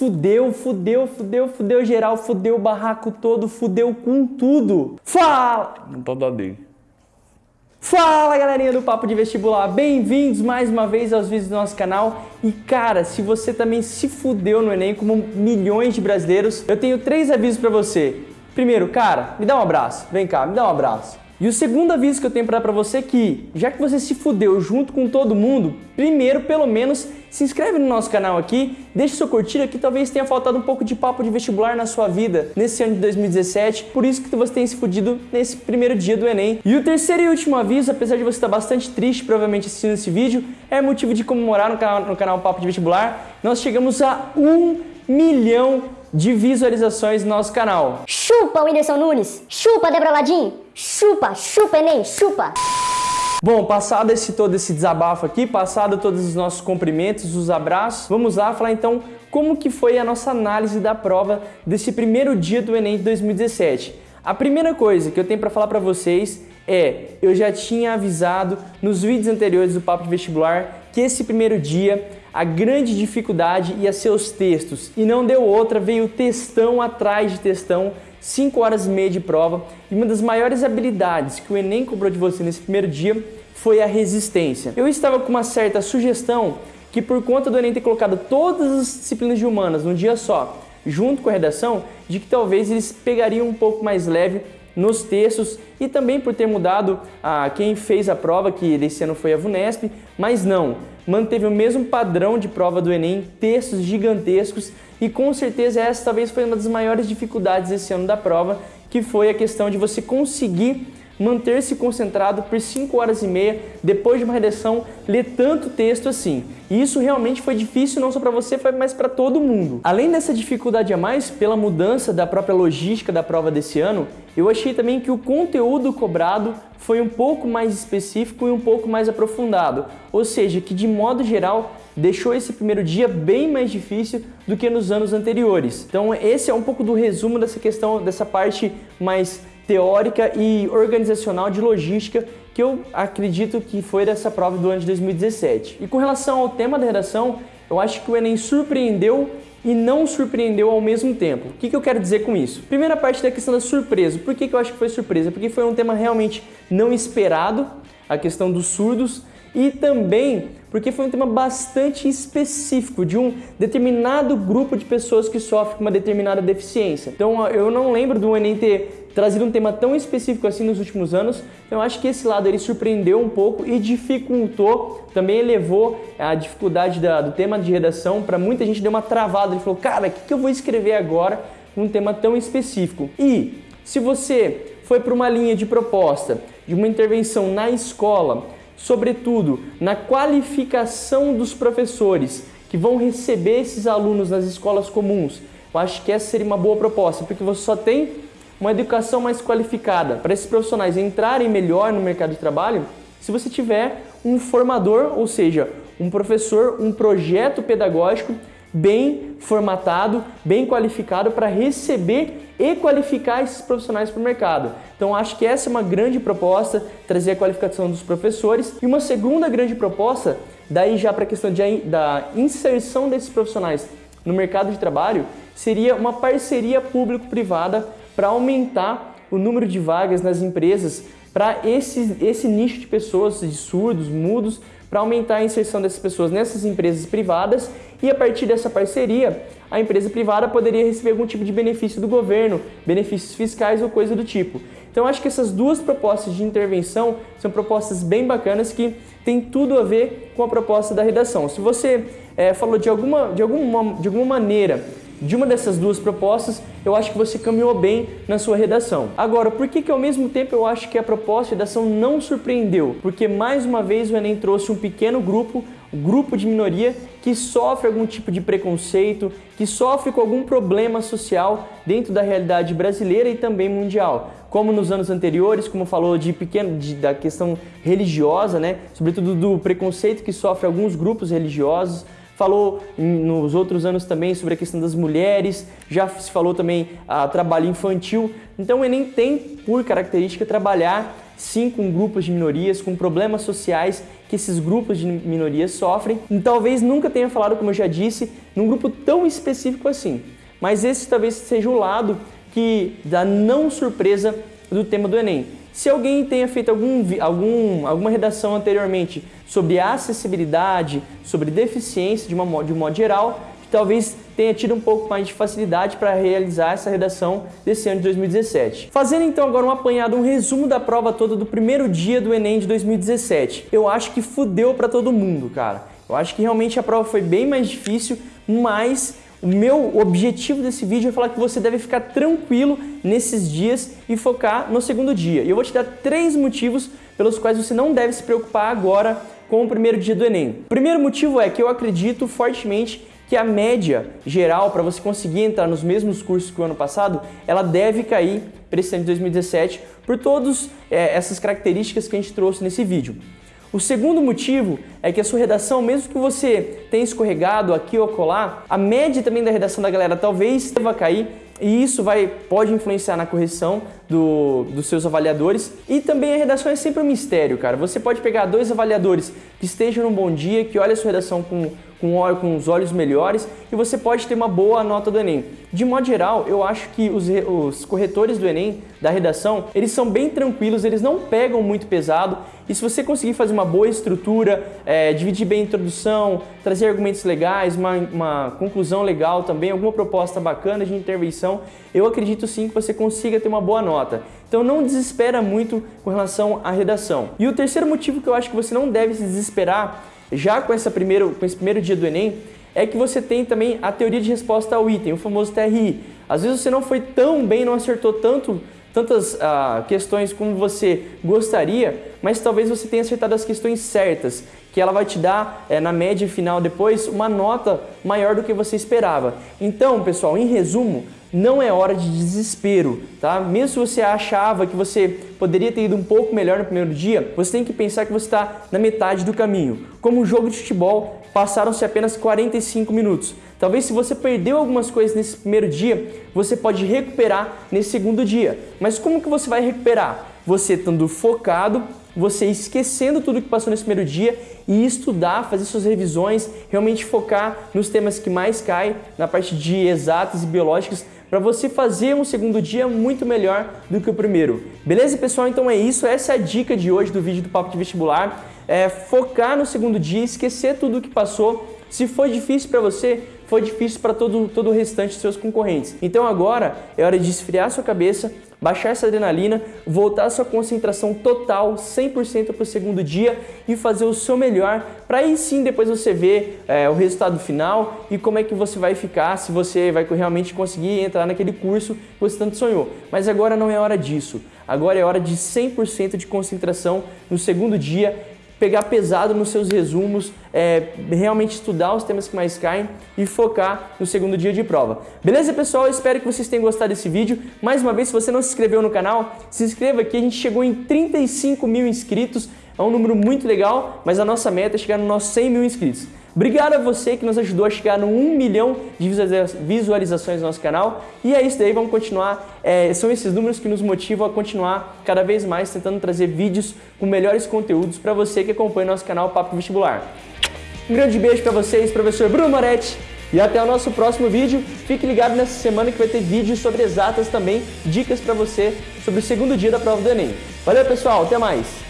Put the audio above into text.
fudeu, fudeu, fudeu, fudeu geral, fudeu o barraco todo, fudeu com tudo. Fala! Não tá dando. Fala galerinha do Papo de Vestibular, bem-vindos mais uma vez aos vídeos do nosso canal. E cara, se você também se fudeu no Enem como milhões de brasileiros, eu tenho três avisos pra você. Primeiro, cara, me dá um abraço, vem cá, me dá um abraço. E o segundo aviso que eu tenho para dar para você é que, já que você se fudeu junto com todo mundo, primeiro, pelo menos, se inscreve no nosso canal aqui, deixa sua curtida que talvez tenha faltado um pouco de papo de vestibular na sua vida nesse ano de 2017, por isso que você tem se fudido nesse primeiro dia do Enem. E o terceiro e último aviso, apesar de você estar bastante triste provavelmente assistindo esse vídeo, é motivo de comemorar no canal, no canal Papo de Vestibular, nós chegamos a um milhão de visualizações no nosso canal. Chupa, Whindersson Nunes! Chupa, Débora Ladim! Chupa, chupa, Enem, chupa! Bom, passado esse todo esse desabafo aqui, passado todos os nossos cumprimentos, os abraços, vamos lá falar então como que foi a nossa análise da prova desse primeiro dia do Enem de 2017. A primeira coisa que eu tenho para falar para vocês é, eu já tinha avisado nos vídeos anteriores do Papo de Vestibular que esse primeiro dia a grande dificuldade ia ser os textos e não deu outra, veio textão atrás de textão, 5 horas e meia de prova e uma das maiores habilidades que o Enem cobrou de você nesse primeiro dia foi a resistência. Eu estava com uma certa sugestão que por conta do Enem ter colocado todas as disciplinas de humanas num dia só, junto com a redação, de que talvez eles pegariam um pouco mais leve nos textos e também por ter mudado a quem fez a prova, que esse ano foi a VUNESP, mas não, manteve o mesmo padrão de prova do Enem, textos gigantescos e com certeza essa talvez foi uma das maiores dificuldades esse ano da prova, que foi a questão de você conseguir manter-se concentrado por 5 horas e meia depois de uma redação, ler tanto texto assim. E isso realmente foi difícil não só para você, mas para todo mundo. Além dessa dificuldade a mais, pela mudança da própria logística da prova desse ano, eu achei também que o conteúdo cobrado foi um pouco mais específico e um pouco mais aprofundado. Ou seja, que de modo geral deixou esse primeiro dia bem mais difícil do que nos anos anteriores. Então esse é um pouco do resumo dessa questão, dessa parte mais teórica e organizacional de logística que eu acredito que foi dessa prova do ano de 2017. E com relação ao tema da redação, eu acho que o Enem surpreendeu e não surpreendeu ao mesmo tempo. O que, que eu quero dizer com isso? Primeira parte da questão da surpresa. Por que, que eu acho que foi surpresa? Porque foi um tema realmente não esperado, a questão dos surdos, e também porque foi um tema bastante específico de um determinado grupo de pessoas que sofrem com uma determinada deficiência. Então eu não lembro do Enem ter trazido um tema tão específico assim nos últimos anos, então eu acho que esse lado ele surpreendeu um pouco e dificultou, também elevou a dificuldade da, do tema de redação, para muita gente deu uma travada, ele falou, cara, o que, que eu vou escrever agora com um tema tão específico? E se você foi para uma linha de proposta, de uma intervenção na escola, sobretudo na qualificação dos professores que vão receber esses alunos nas escolas comuns, eu acho que essa seria uma boa proposta, porque você só tem uma educação mais qualificada para esses profissionais entrarem melhor no mercado de trabalho se você tiver um formador, ou seja, um professor, um projeto pedagógico bem formatado, bem qualificado para receber e qualificar esses profissionais para o mercado. Então acho que essa é uma grande proposta, trazer a qualificação dos professores. E uma segunda grande proposta, daí já para a questão de, da inserção desses profissionais no mercado de trabalho, seria uma parceria público-privada para aumentar o número de vagas nas empresas para esse, esse nicho de pessoas, de surdos, mudos, para aumentar a inserção dessas pessoas nessas empresas privadas e a partir dessa parceria, a empresa privada poderia receber algum tipo de benefício do governo, benefícios fiscais ou coisa do tipo. Então acho que essas duas propostas de intervenção são propostas bem bacanas que têm tudo a ver com a proposta da redação. Se você é, falou de alguma, de, alguma, de alguma maneira de uma dessas duas propostas, eu acho que você caminhou bem na sua redação. Agora, por que que ao mesmo tempo eu acho que a proposta de redação não surpreendeu? Porque mais uma vez o Enem trouxe um pequeno grupo, grupo de minoria que sofre algum tipo de preconceito, que sofre com algum problema social dentro da realidade brasileira e também mundial. Como nos anos anteriores, como falou de pequeno de, da questão religiosa, né? Sobretudo do preconceito que sofre alguns grupos religiosos, falou nos outros anos também sobre a questão das mulheres, já se falou também a trabalho infantil. Então o Enem tem por característica trabalhar sim com grupos de minorias, com problemas sociais que esses grupos de minorias sofrem. E talvez nunca tenha falado, como eu já disse, num grupo tão específico assim. Mas esse talvez seja o lado que dá não surpresa do tema do Enem. Se alguém tenha feito algum, algum, alguma redação anteriormente sobre acessibilidade, sobre deficiência de, uma, de um modo geral, talvez tenha tido um pouco mais de facilidade para realizar essa redação desse ano de 2017. Fazendo então agora um apanhado, um resumo da prova toda do primeiro dia do Enem de 2017. Eu acho que fudeu para todo mundo, cara. Eu acho que realmente a prova foi bem mais difícil, mas o meu objetivo desse vídeo é falar que você deve ficar tranquilo nesses dias e focar no segundo dia. E eu vou te dar três motivos pelos quais você não deve se preocupar agora com o primeiro dia do Enem. O primeiro motivo é que eu acredito fortemente que a média geral para você conseguir entrar nos mesmos cursos que o ano passado, ela deve cair para esse ano de 2017 por todas é, essas características que a gente trouxe nesse vídeo. O segundo motivo é que a sua redação, mesmo que você tenha escorregado aqui ou colar, a média também da redação da galera talvez deva cair e isso vai, pode influenciar na correção do, dos seus avaliadores. E também a redação é sempre um mistério, cara. Você pode pegar dois avaliadores que estejam num bom dia, que olhem a sua redação com com, com os olhos melhores e você pode ter uma boa nota do Enem. De modo geral, eu acho que os, os corretores do Enem, da redação, eles são bem tranquilos, eles não pegam muito pesado e se você conseguir fazer uma boa estrutura, é, dividir bem a introdução, trazer argumentos legais, uma, uma conclusão legal também, alguma proposta bacana de intervenção, eu acredito sim que você consiga ter uma boa nota. Então não desespera muito com relação à redação. E o terceiro motivo que eu acho que você não deve se desesperar já com, essa primeiro, com esse primeiro dia do Enem, é que você tem também a teoria de resposta ao item, o famoso TRI. Às vezes você não foi tão bem, não acertou tanto, tantas uh, questões como você gostaria, mas talvez você tenha acertado as questões certas, que ela vai te dar, é, na média final depois, uma nota maior do que você esperava. Então, pessoal, em resumo, não é hora de desespero, tá? Mesmo se você achava que você poderia ter ido um pouco melhor no primeiro dia, você tem que pensar que você está na metade do caminho. Como um jogo de futebol, passaram-se apenas 45 minutos. Talvez se você perdeu algumas coisas nesse primeiro dia, você pode recuperar nesse segundo dia. Mas como que você vai recuperar? Você estando focado, você esquecendo tudo que passou nesse primeiro dia e estudar, fazer suas revisões, realmente focar nos temas que mais caem, na parte de exatas e biológicas, para você fazer um segundo dia muito melhor do que o primeiro. Beleza, pessoal? Então é isso. Essa é a dica de hoje do vídeo do Papo de Vestibular. É focar no segundo dia, esquecer tudo o que passou. Se foi difícil para você, foi difícil para todo, todo o restante dos seus concorrentes. Então agora é hora de esfriar sua cabeça, baixar essa adrenalina, voltar sua concentração total, 100% para o segundo dia e fazer o seu melhor para aí sim depois você ver é, o resultado final e como é que você vai ficar, se você vai realmente conseguir entrar naquele curso que você tanto sonhou. Mas agora não é hora disso. Agora é hora de 100% de concentração no segundo dia pegar pesado nos seus resumos, é, realmente estudar os temas que mais caem e focar no segundo dia de prova. Beleza, pessoal? Eu espero que vocês tenham gostado desse vídeo. Mais uma vez, se você não se inscreveu no canal, se inscreva aqui. A gente chegou em 35 mil inscritos. É um número muito legal, mas a nossa meta é chegar nos nossos 100 mil inscritos. Obrigado a você que nos ajudou a chegar no 1 milhão de visualizações no nosso canal. E é isso daí, vamos continuar. É, são esses números que nos motivam a continuar cada vez mais tentando trazer vídeos com melhores conteúdos para você que acompanha o nosso canal Papo Vestibular. Um grande beijo para vocês, professor Bruno Moretti. E até o nosso próximo vídeo. Fique ligado nessa semana que vai ter vídeos sobre exatas também, dicas para você sobre o segundo dia da prova do Enem. Valeu, pessoal. Até mais.